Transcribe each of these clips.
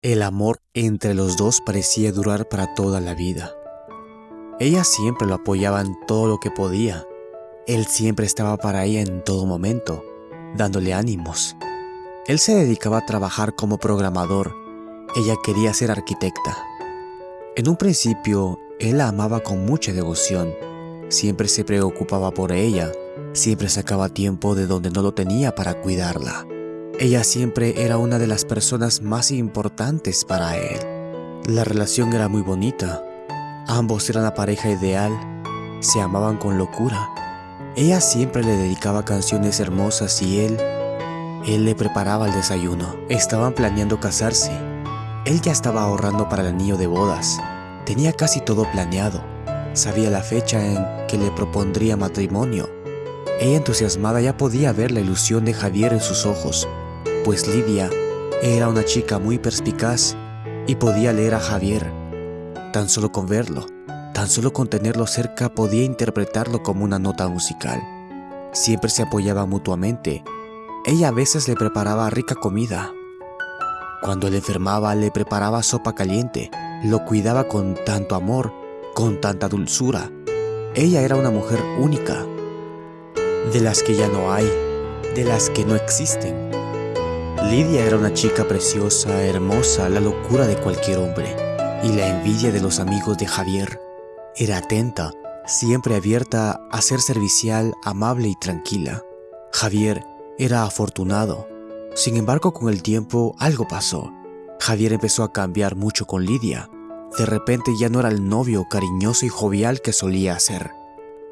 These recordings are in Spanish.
El amor entre los dos parecía durar para toda la vida. Ella siempre lo apoyaba en todo lo que podía. Él siempre estaba para ella en todo momento, dándole ánimos. Él se dedicaba a trabajar como programador. Ella quería ser arquitecta. En un principio, él la amaba con mucha devoción. Siempre se preocupaba por ella. Siempre sacaba tiempo de donde no lo tenía para cuidarla. Ella siempre era una de las personas más importantes para él. La relación era muy bonita. Ambos eran la pareja ideal. Se amaban con locura. Ella siempre le dedicaba canciones hermosas y él, él le preparaba el desayuno. Estaban planeando casarse. Él ya estaba ahorrando para el anillo de bodas. Tenía casi todo planeado. Sabía la fecha en que le propondría matrimonio. Ella entusiasmada ya podía ver la ilusión de Javier en sus ojos pues Lidia era una chica muy perspicaz y podía leer a Javier. Tan solo con verlo, tan solo con tenerlo cerca podía interpretarlo como una nota musical. Siempre se apoyaba mutuamente. Ella a veces le preparaba rica comida. Cuando él enfermaba le preparaba sopa caliente, lo cuidaba con tanto amor, con tanta dulzura. Ella era una mujer única, de las que ya no hay, de las que no existen. Lidia era una chica preciosa, hermosa, la locura de cualquier hombre y la envidia de los amigos de Javier. Era atenta, siempre abierta a ser servicial, amable y tranquila. Javier era afortunado. Sin embargo, con el tiempo algo pasó. Javier empezó a cambiar mucho con Lidia. De repente ya no era el novio cariñoso y jovial que solía ser.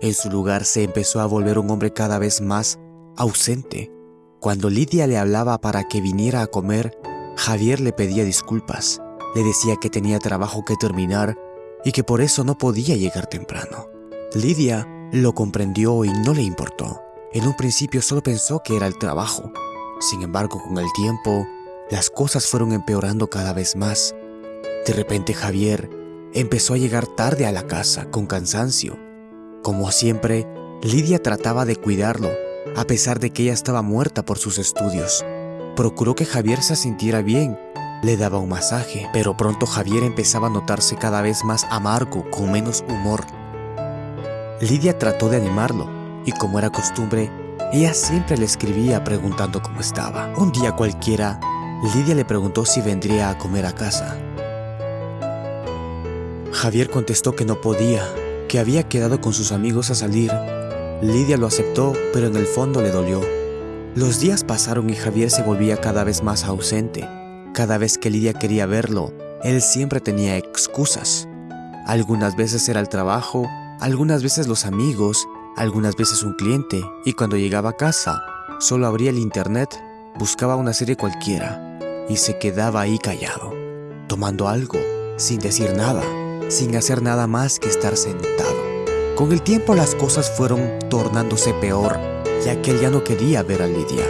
En su lugar se empezó a volver un hombre cada vez más ausente, cuando Lidia le hablaba para que viniera a comer, Javier le pedía disculpas. Le decía que tenía trabajo que terminar y que por eso no podía llegar temprano. Lidia lo comprendió y no le importó. En un principio solo pensó que era el trabajo. Sin embargo, con el tiempo, las cosas fueron empeorando cada vez más. De repente Javier empezó a llegar tarde a la casa con cansancio. Como siempre, Lidia trataba de cuidarlo a pesar de que ella estaba muerta por sus estudios. Procuró que Javier se sintiera bien, le daba un masaje, pero pronto Javier empezaba a notarse cada vez más amargo, con menos humor. Lidia trató de animarlo, y como era costumbre, ella siempre le escribía preguntando cómo estaba. Un día cualquiera, Lidia le preguntó si vendría a comer a casa. Javier contestó que no podía, que había quedado con sus amigos a salir Lidia lo aceptó, pero en el fondo le dolió. Los días pasaron y Javier se volvía cada vez más ausente. Cada vez que Lidia quería verlo, él siempre tenía excusas. Algunas veces era el trabajo, algunas veces los amigos, algunas veces un cliente, y cuando llegaba a casa, solo abría el internet, buscaba una serie cualquiera, y se quedaba ahí callado, tomando algo, sin decir nada, sin hacer nada más que estar sentado. Con el tiempo las cosas fueron tornándose peor, ya que él ya no quería ver a Lidia.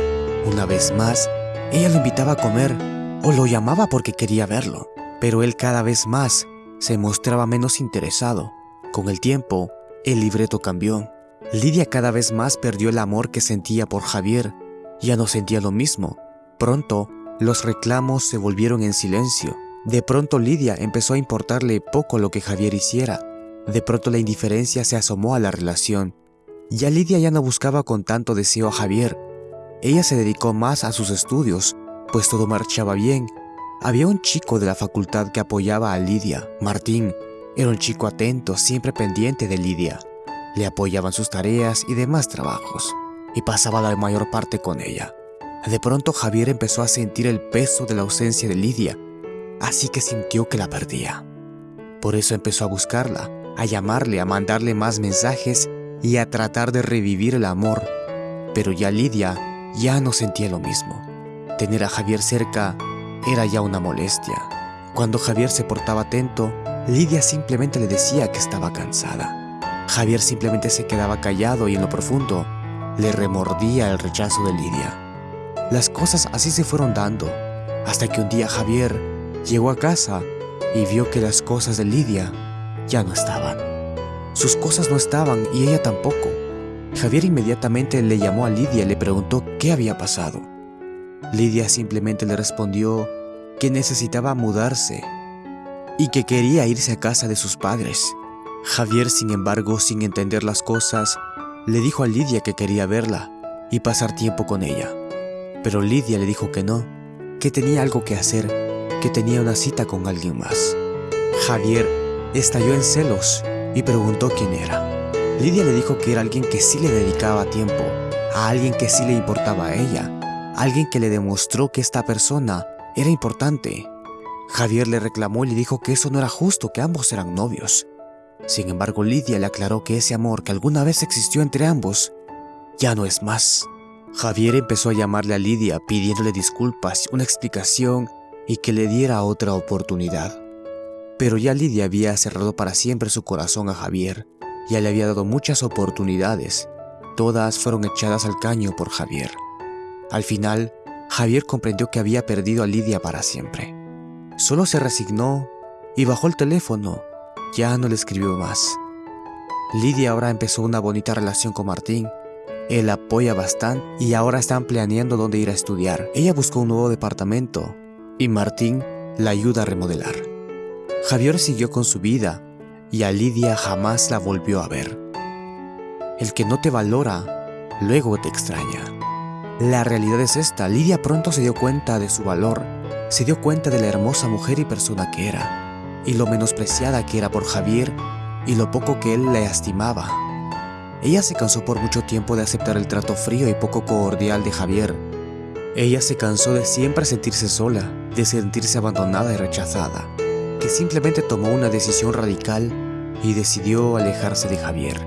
Una vez más, ella lo invitaba a comer o lo llamaba porque quería verlo, pero él cada vez más se mostraba menos interesado. Con el tiempo, el libreto cambió. Lidia cada vez más perdió el amor que sentía por Javier. Ya no sentía lo mismo. Pronto, los reclamos se volvieron en silencio. De pronto Lidia empezó a importarle poco lo que Javier hiciera. De pronto la indiferencia se asomó a la relación. Ya Lidia ya no buscaba con tanto deseo a Javier. Ella se dedicó más a sus estudios, pues todo marchaba bien. Había un chico de la facultad que apoyaba a Lidia, Martín. Era un chico atento, siempre pendiente de Lidia. Le apoyaban sus tareas y demás trabajos, y pasaba la mayor parte con ella. De pronto Javier empezó a sentir el peso de la ausencia de Lidia, así que sintió que la perdía. Por eso empezó a buscarla, a llamarle, a mandarle más mensajes y a tratar de revivir el amor. Pero ya Lidia ya no sentía lo mismo. Tener a Javier cerca era ya una molestia. Cuando Javier se portaba atento, Lidia simplemente le decía que estaba cansada. Javier simplemente se quedaba callado y en lo profundo le remordía el rechazo de Lidia. Las cosas así se fueron dando, hasta que un día Javier llegó a casa y vio que las cosas de Lidia ya no estaban. Sus cosas no estaban y ella tampoco. Javier inmediatamente le llamó a Lidia y le preguntó qué había pasado. Lidia simplemente le respondió que necesitaba mudarse y que quería irse a casa de sus padres. Javier, sin embargo, sin entender las cosas, le dijo a Lidia que quería verla y pasar tiempo con ella. Pero Lidia le dijo que no, que tenía algo que hacer, que tenía una cita con alguien más. Javier estalló en celos y preguntó quién era. Lidia le dijo que era alguien que sí le dedicaba tiempo, a alguien que sí le importaba a ella, alguien que le demostró que esta persona era importante. Javier le reclamó y le dijo que eso no era justo, que ambos eran novios. Sin embargo, Lidia le aclaró que ese amor que alguna vez existió entre ambos ya no es más. Javier empezó a llamarle a Lidia pidiéndole disculpas, una explicación y que le diera otra oportunidad. Pero ya Lidia había cerrado para siempre su corazón a Javier, ya le había dado muchas oportunidades, todas fueron echadas al caño por Javier. Al final, Javier comprendió que había perdido a Lidia para siempre. Solo se resignó y bajó el teléfono, ya no le escribió más. Lidia ahora empezó una bonita relación con Martín él apoya bastante y ahora están planeando dónde ir a estudiar. Ella buscó un nuevo departamento y Martín la ayuda a remodelar. Javier siguió con su vida y a Lidia jamás la volvió a ver. El que no te valora, luego te extraña. La realidad es esta, Lidia pronto se dio cuenta de su valor, se dio cuenta de la hermosa mujer y persona que era, y lo menospreciada que era por Javier y lo poco que él le estimaba. Ella se cansó por mucho tiempo de aceptar el trato frío y poco cordial de Javier. Ella se cansó de siempre sentirse sola, de sentirse abandonada y rechazada, simplemente tomó una decisión radical y decidió alejarse de Javier.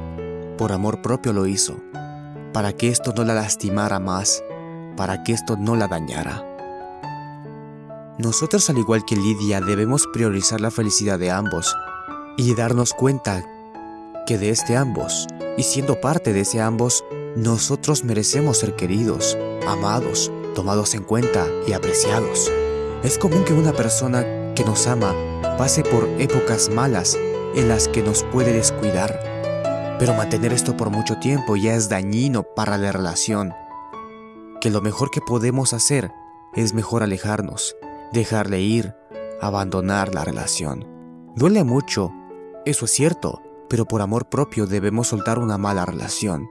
Por amor propio lo hizo, para que esto no la lastimara más, para que esto no la dañara. Nosotros al igual que Lidia debemos priorizar la felicidad de ambos y darnos cuenta que de este ambos y siendo parte de ese ambos, nosotros merecemos ser queridos, amados, tomados en cuenta y apreciados. Es común que una persona que nos ama pase por épocas malas en las que nos puede descuidar, pero mantener esto por mucho tiempo ya es dañino para la relación. Que lo mejor que podemos hacer es mejor alejarnos, dejarle ir, abandonar la relación. Duele mucho, eso es cierto, pero por amor propio debemos soltar una mala relación.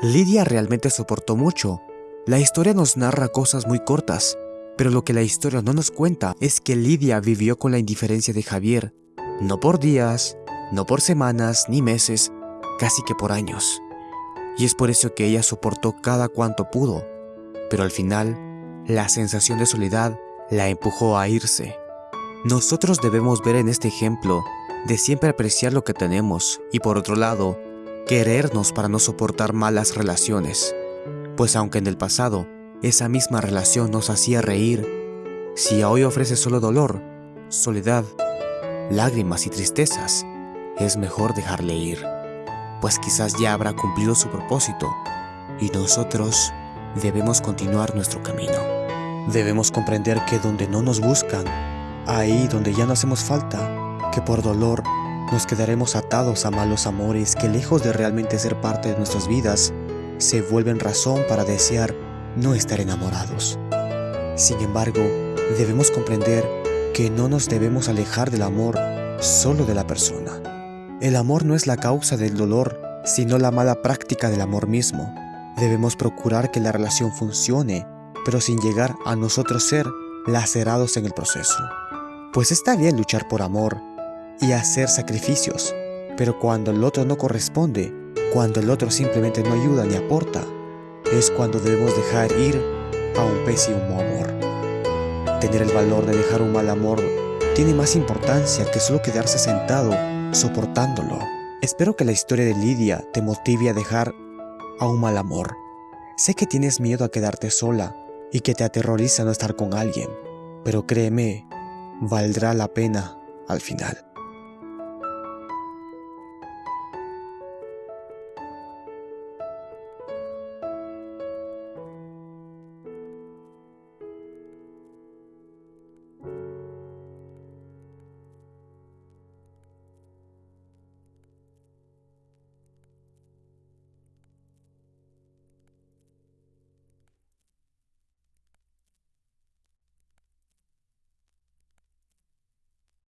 Lidia realmente soportó mucho. La historia nos narra cosas muy cortas, pero lo que la historia no nos cuenta es que Lidia vivió con la indiferencia de Javier, no por días, no por semanas ni meses, casi que por años. Y es por eso que ella soportó cada cuanto pudo, pero al final, la sensación de soledad la empujó a irse. Nosotros debemos ver en este ejemplo de siempre apreciar lo que tenemos y por otro lado, querernos para no soportar malas relaciones. Pues aunque en el pasado esa misma relación nos hacía reír, si hoy ofrece solo dolor, soledad, lágrimas y tristezas, es mejor dejarle ir, pues quizás ya habrá cumplido su propósito y nosotros debemos continuar nuestro camino. Debemos comprender que donde no nos buscan, ahí donde ya no hacemos falta, que por dolor nos quedaremos atados a malos amores que lejos de realmente ser parte de nuestras vidas, se vuelven razón para desear no estar enamorados. Sin embargo, debemos comprender que no nos debemos alejar del amor solo de la persona. El amor no es la causa del dolor, sino la mala práctica del amor mismo. Debemos procurar que la relación funcione, pero sin llegar a nosotros ser lacerados en el proceso. Pues está bien luchar por amor, y hacer sacrificios. Pero cuando el otro no corresponde, cuando el otro simplemente no ayuda ni aporta, es cuando debemos dejar ir a un pésimo amor. Tener el valor de dejar un mal amor tiene más importancia que solo quedarse sentado soportándolo. Espero que la historia de Lidia te motive a dejar a un mal amor. Sé que tienes miedo a quedarte sola y que te aterroriza no estar con alguien, pero créeme, valdrá la pena al final.